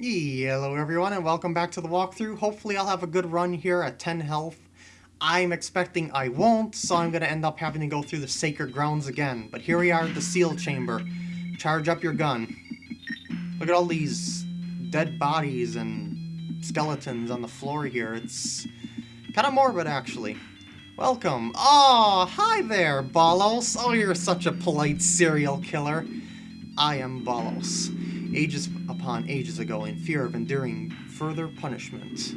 Hello everyone and welcome back to the walkthrough. Hopefully I'll have a good run here at 10 health. I'm expecting I won't, so I'm going to end up having to go through the sacred grounds again. But here we are at the seal chamber. Charge up your gun. Look at all these dead bodies and skeletons on the floor here. It's kind of morbid actually. Welcome. Oh, hi there, Ballos. Oh, you're such a polite serial killer. I am Ballos ages upon ages ago in fear of enduring further punishment.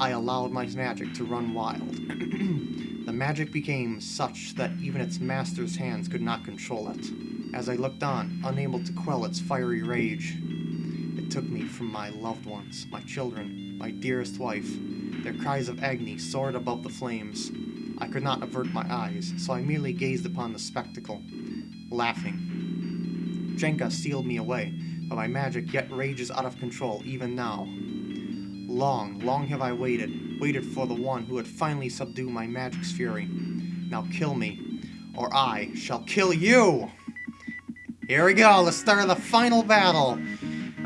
I allowed my magic to run wild. the magic became such that even its master's hands could not control it. As I looked on, unable to quell its fiery rage, it took me from my loved ones, my children, my dearest wife. Their cries of agony soared above the flames. I could not avert my eyes, so I merely gazed upon the spectacle, laughing. Jenka sealed me away, but my magic yet rages out of control even now. Long, long have I waited, waited for the one who would finally subdue my magic's fury. Now kill me, or I shall kill you! Here we go, let's start the final battle!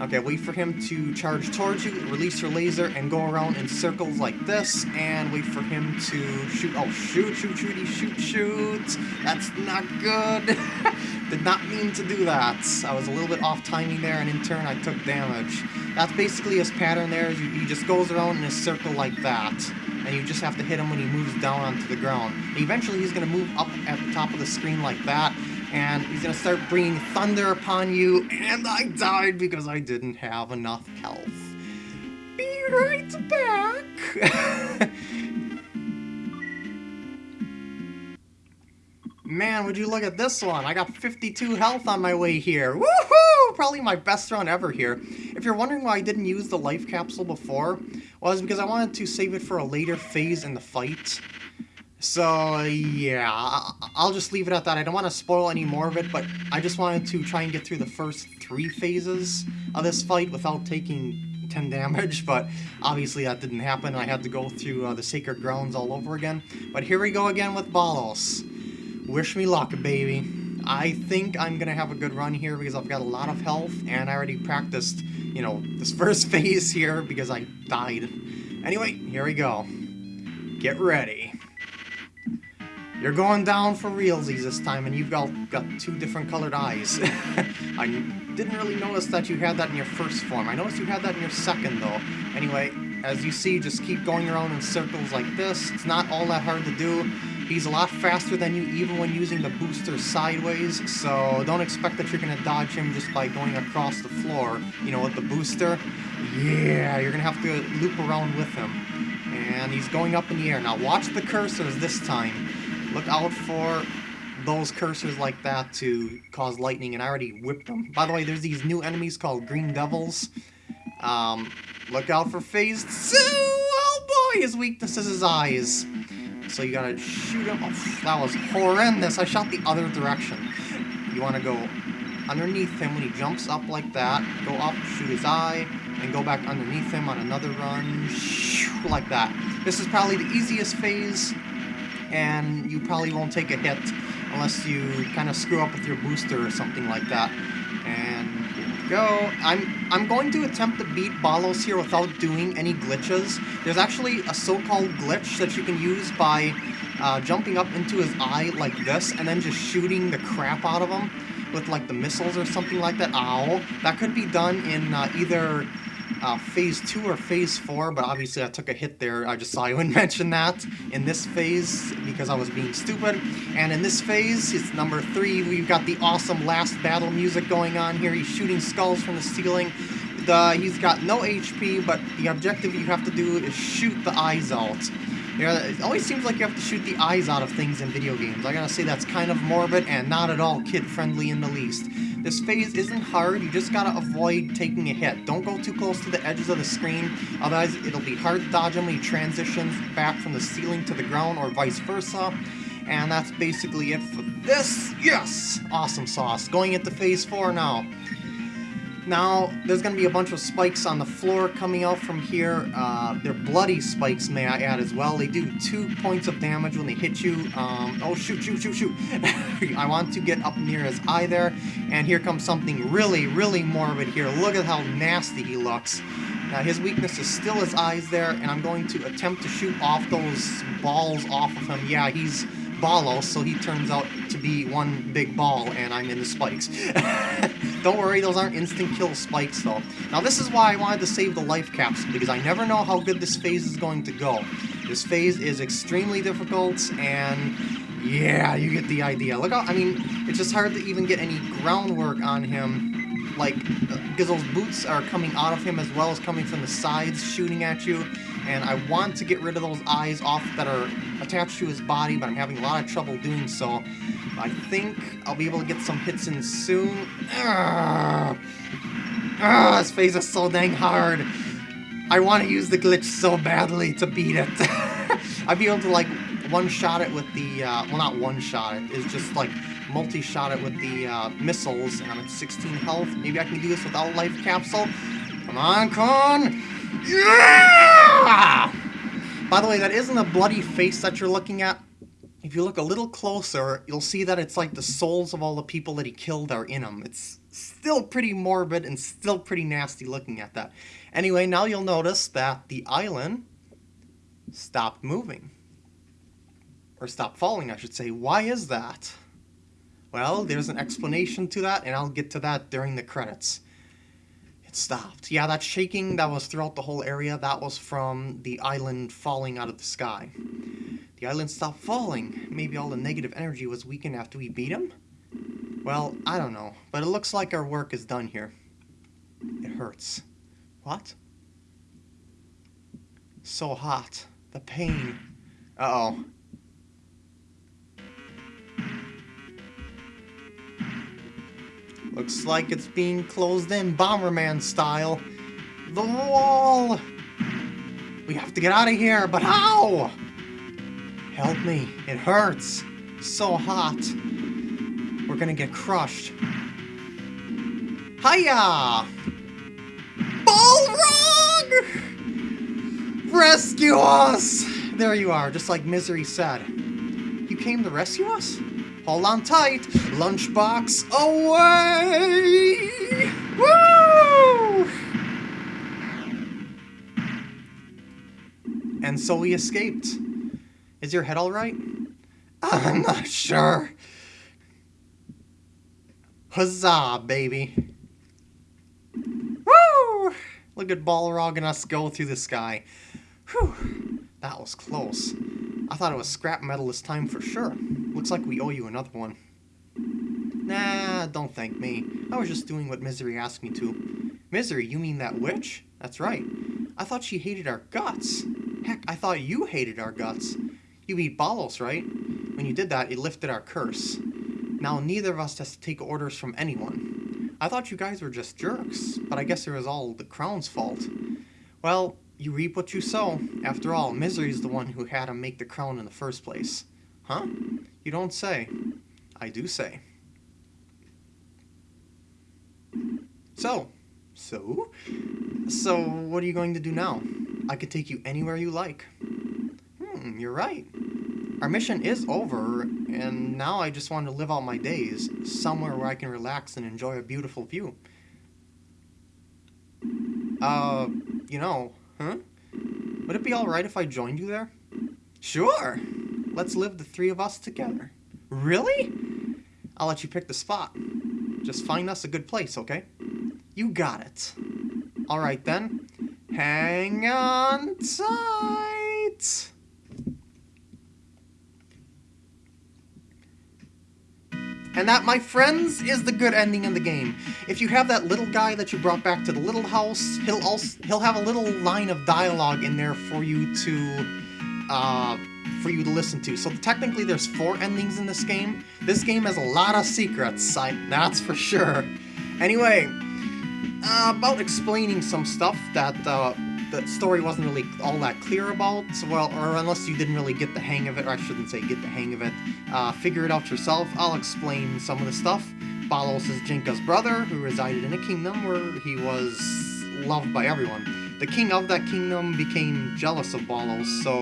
Okay, wait for him to charge towards you, release your laser, and go around in circles like this, and wait for him to shoot. Oh, shoot, shoot, shoot, shoot, shoot! That's not good! Did not mean to do that. I was a little bit off timing there, and in turn I took damage. That's basically his pattern there. He just goes around in a circle like that. And you just have to hit him when he moves down onto the ground. And eventually he's going to move up at the top of the screen like that. And he's to start bringing thunder upon you. And I died because I didn't have enough health. Be right back. Man, would you look at this one? I got 52 health on my way here. Woohoo! Probably my best run ever here. If you're wondering why I didn't use the life capsule before, well, it's because I wanted to save it for a later phase in the fight. So, yeah, I'll just leave it at that. I don't want to spoil any more of it, but I just wanted to try and get through the first three phases of this fight without taking 10 damage, but obviously that didn't happen. I had to go through uh, the Sacred Grounds all over again. But here we go again with Ballos. Wish me luck, baby. I think I'm gonna have a good run here because I've got a lot of health and I already practiced, you know, this first phase here because I died. Anyway, here we go. Get ready. You're going down for realsies this time and you've got, got two different colored eyes. I didn't really notice that you had that in your first form. I noticed you had that in your second though. Anyway, as you see, just keep going around in circles like this. It's not all that hard to do. He's a lot faster than you even when using the booster sideways, so don't expect that you're to dodge him just by going across the floor, you know, with the booster. Yeah, you're going to have to loop around with him. And he's going up in the air. Now watch the cursors this time. Look out for those cursors like that to cause lightning, and I already whipped them. By the way, there's these new enemies called Green Devils. Um, look out for phase two! Oh boy, his weakness is his eyes so you gotta shoot him. Oh, that was horrendous. I shot the other direction. You wanna go underneath him when he jumps up like that, go up, shoot his eye, and go back underneath him on another run, like that. This is probably the easiest phase, and you probably won't take a hit unless you kind of screw up with your booster or something like that. And here we go. I'm I'm going to attempt to beat Ballos here without doing any glitches. There's actually a so-called glitch that you can use by uh, jumping up into his eye like this and then just shooting the crap out of him with like the missiles or something like that. Ow. That could be done in uh, either uh, phase 2 or phase 4, but obviously I took a hit there. I just saw you mention that in this phase because I was being stupid. And in this phase, it's number 3, we've got the awesome last battle music going on here. He's shooting skulls from the ceiling. The, he's got no HP, but the objective you have to do is shoot the eyes out. Yeah, it always seems like you have to shoot the eyes out of things in video games. I gotta say that's kind of morbid and not at all kid-friendly in the least. This phase isn't hard, you just gotta avoid taking a hit. Don't go too close to the edges of the screen, otherwise it'll be hard to dodge when he transitions back from the ceiling to the ground or vice versa. And that's basically it for this. Yes! Awesome sauce. Going into phase 4 now. Now, there's going to be a bunch of spikes on the floor coming out from here. Uh, they're bloody spikes, may I add, as well. They do two points of damage when they hit you. Um, oh, shoot, shoot, shoot, shoot. I want to get up near his eye there. And here comes something really, really morbid here. Look at how nasty he looks. Now, his weakness is still his eyes there, and I'm going to attempt to shoot off those balls off of him. Yeah, he's Ballo, so he turns out to be one big ball, and I'm in the spikes. Don't worry, those aren't instant kill spikes, though. Now, this is why I wanted to save the life capsule, because I never know how good this phase is going to go. This phase is extremely difficult, and yeah, you get the idea. Look I mean, it's just hard to even get any groundwork on him, like, those boots are coming out of him as well as coming from the sides, shooting at you, and I want to get rid of those eyes off that are attached to his body, but I'm having a lot of trouble doing so. I think I'll be able to get some hits in soon. Ugh. Ugh, this phase is so dang hard. I want to use the glitch so badly to beat it. I'd be able to, like, one-shot it with the, uh, well, not one-shot it, it's just, like, multi-shot it with the uh, missiles, and I'm at 16 health. Maybe I can do this without life capsule. Come on, Con! Yeah! By the way, that isn't a bloody face that you're looking at. If you look a little closer, you'll see that it's like the souls of all the people that he killed are in him. It's still pretty morbid and still pretty nasty looking at that. Anyway, now you'll notice that the island stopped moving. Or stopped falling, I should say. Why is that? Well, there's an explanation to that, and I'll get to that during the credits It stopped. Yeah, that shaking that was throughout the whole area, that was from the island falling out of the sky. The island stopped falling. Maybe all the negative energy was weakened after we beat him? Well, I don't know, but it looks like our work is done here. It hurts. What? So hot. The pain. Uh-oh. Looks like it's being closed in Bomberman style. The wall! We have to get out of here, but how? Help me. It hurts. So hot. We're gonna get crushed. Hiya! Balrog! Rescue us! There you are, just like Misery said. You came to rescue us? Hold on tight. Lunchbox away! Woo! And so we escaped. Is your head alright? I'm not sure. Huzzah, baby. Woo! Look at Balrog and us go through the sky. Whew. That was close. I thought it was scrap metal this time for sure. Looks like we owe you another one. Nah, don't thank me. I was just doing what Misery asked me to. Misery, you mean that witch? That's right. I thought she hated our guts. Heck, I thought you hated our guts. You beat Ballos, right? When you did that, it lifted our curse. Now neither of us has to take orders from anyone. I thought you guys were just jerks, but I guess it was all the crown's fault. Well, you reap what you sow. After all, Misery's the one who had him make the crown in the first place. Huh? You don't say. I do say. So, so? So, what are you going to do now? I could take you anywhere you like. Hmm, you're right. Our mission is over, and now I just want to live out my days, somewhere where I can relax and enjoy a beautiful view. Uh, you know, Huh? Would it be alright if I joined you there? Sure! Let's live the three of us together. Really? I'll let you pick the spot. Just find us a good place, okay? You got it. Alright then. Hang on tight! And that, my friends, is the good ending in the game. If you have that little guy that you brought back to the little house, he'll also he'll have a little line of dialogue in there for you to uh, for you to listen to. So technically there's four endings in this game. This game has a lot of secrets, I, that's for sure. Anyway, uh, about explaining some stuff that uh, the story wasn't really all that clear about, well, or unless you didn't really get the hang of it, or I shouldn't say get the hang of it, uh, figure it out yourself. I'll explain some of the stuff. Ballos is Jinka's brother, who resided in a kingdom where he was loved by everyone. The king of that kingdom became jealous of Ballos, so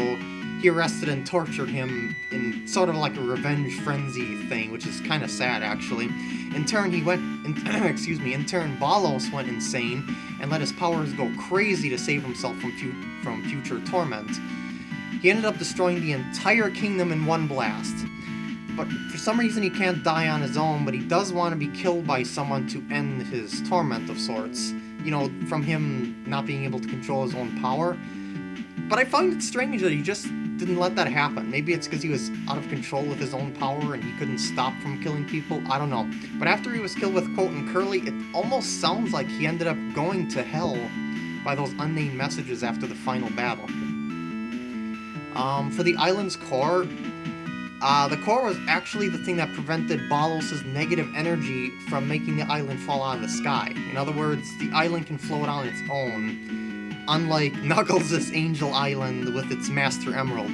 he arrested and tortured him in sort of like a revenge frenzy thing, which is kind of sad, actually. In turn, he went, in, excuse me, in turn, Ballos went insane and let his powers go crazy to save himself from, fu from future torment. He ended up destroying the entire kingdom in one blast. But for some reason he can't die on his own, but he does want to be killed by someone to end his torment of sorts. You know, from him not being able to control his own power. But I find it strange that he just didn't let that happen. Maybe it's because he was out of control with his own power and he couldn't stop from killing people. I don't know. But after he was killed with Quote and Curly, it almost sounds like he ended up going to hell by those unnamed messages after the final battle. Um, for the island's core, uh, the core was actually the thing that prevented Ballos' negative energy from making the island fall out of the sky. In other words, the island can float on its own, unlike Knuckles' Angel Island with its Master Emerald.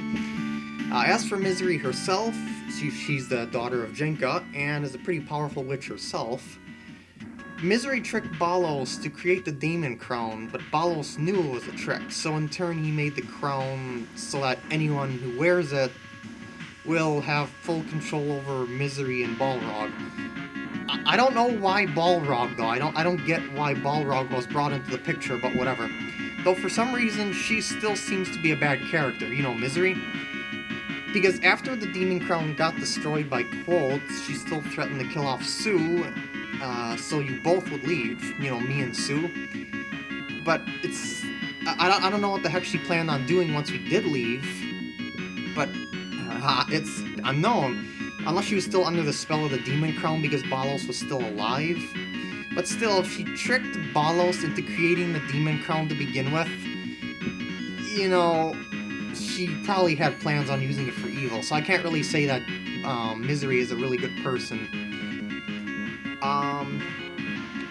Uh, as for Misery herself, she, she's the daughter of Jinka, and is a pretty powerful witch herself. Misery tricked Ballos to create the Demon Crown, but Ballos knew it was a trick, so in turn he made the crown so that anyone who wears it will have full control over Misery and Balrog. I don't know why Balrog, though. I don't, I don't get why Balrog was brought into the picture, but whatever. Though for some reason, she still seems to be a bad character. You know, Misery? Because after the Demon Crown got destroyed by Quotes, she still threatened to kill off Sue, uh, so you both would leave, you know, me and Sue. But it's... I, I don't know what the heck she planned on doing once we did leave, but uh, it's unknown. Unless she was still under the spell of the Demon Crown because Ballos was still alive. But still, if she tricked Ballos into creating the Demon Crown to begin with, you know, she probably had plans on using it for evil, so I can't really say that um, Misery is a really good person. Um,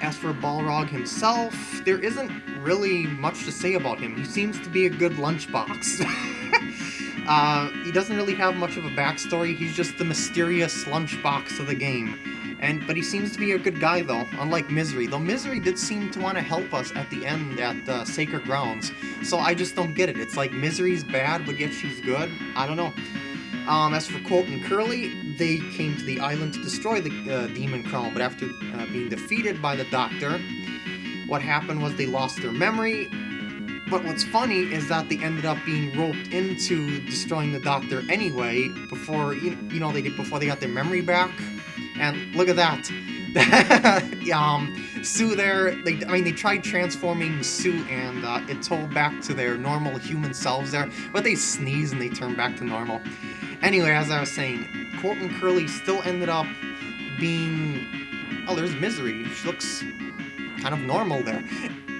as for Balrog himself, there isn't really much to say about him. He seems to be a good lunchbox. Uh, he doesn't really have much of a backstory, he's just the mysterious lunchbox of the game. And But he seems to be a good guy, though, unlike Misery. Though Misery did seem to want to help us at the end at uh, Sacred Grounds. So I just don't get it. It's like Misery's bad, but yet she's good? I don't know. Um, as for Quote and Curly, they came to the island to destroy the uh, Demon Crown, but after uh, being defeated by the Doctor, what happened was they lost their memory, but what's funny is that they ended up being roped into destroying the Doctor anyway, before, you know, they did before they got their memory back. And look at that. um, Sue there, they, I mean, they tried transforming Sue and uh, told back to their normal human selves there, but they sneeze and they turn back to normal. Anyway, as I was saying, Quote and Curly still ended up being... Oh, there's Misery. She looks kind of normal there.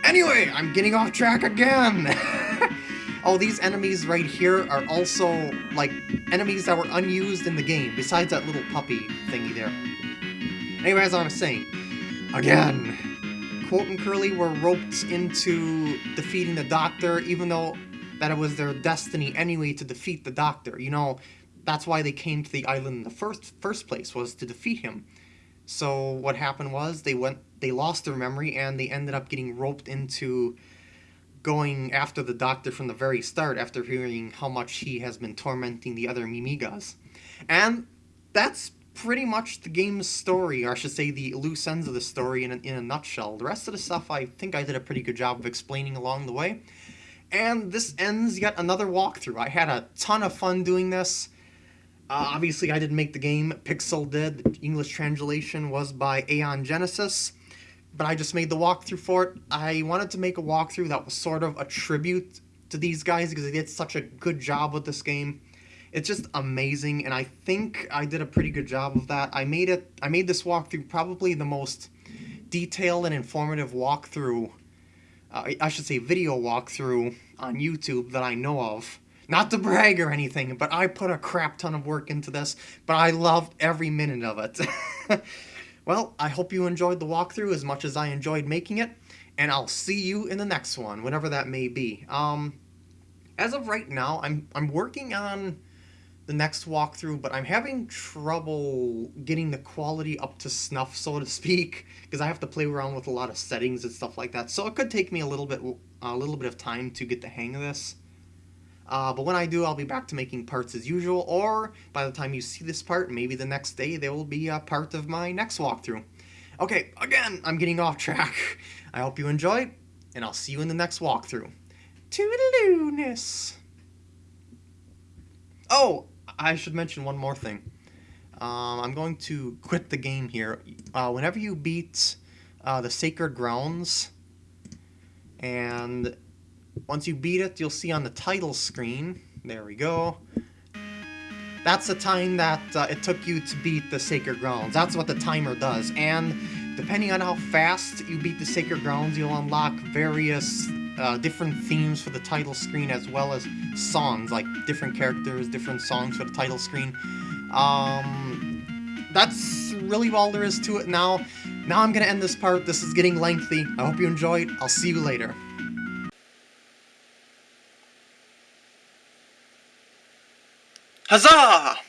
Anyway, I'm getting off track again! oh, these enemies right here are also, like, enemies that were unused in the game, besides that little puppy thingy there. Anyway, as I was saying, again, Quote and Curly were roped into defeating the Doctor, even though that it was their destiny anyway to defeat the Doctor. You know, that's why they came to the island in the first first place, was to defeat him. So what happened was they went they lost their memory and they ended up getting roped into going after the doctor from the very start after hearing how much he has been tormenting the other Mimigas. And that's pretty much the game's story, or I should say the loose ends of the story in a, in a nutshell. The rest of the stuff I think I did a pretty good job of explaining along the way. And this ends yet another walkthrough. I had a ton of fun doing this. Uh, obviously, I didn't make the game. Pixel did. The English translation was by Aeon Genesis. But I just made the walkthrough for it. I wanted to make a walkthrough that was sort of a tribute to these guys because they did such a good job with this game. It's just amazing, and I think I did a pretty good job of that. I made it. I made this walkthrough probably the most detailed and informative walkthrough. Uh, I should say video walkthrough on YouTube that I know of. Not to brag or anything, but I put a crap ton of work into this, but I loved every minute of it. well, I hope you enjoyed the walkthrough as much as I enjoyed making it, and I'll see you in the next one, whenever that may be. Um, as of right now, I'm, I'm working on the next walkthrough, but I'm having trouble getting the quality up to snuff, so to speak, because I have to play around with a lot of settings and stuff like that. So it could take me a little bit, a little bit of time to get the hang of this. Uh, but when I do, I'll be back to making parts as usual, or by the time you see this part, maybe the next day, they will be a part of my next walkthrough. Okay, again, I'm getting off track. I hope you enjoyed, and I'll see you in the next walkthrough. Toodaloo-ness! Oh, I should mention one more thing. Um, I'm going to quit the game here. Uh, whenever you beat uh, the Sacred Grounds, and once you beat it, you'll see on the title screen, there we go, that's the time that uh, it took you to beat the Sacred Grounds. That's what the timer does, and depending on how fast you beat the Sacred Grounds, you'll unlock various uh, different themes for the title screen as well as songs, like different characters, different songs for the title screen. Um, that's really all there is to it now. Now I'm going to end this part. This is getting lengthy. I hope you enjoyed. I'll see you later. Huzzah!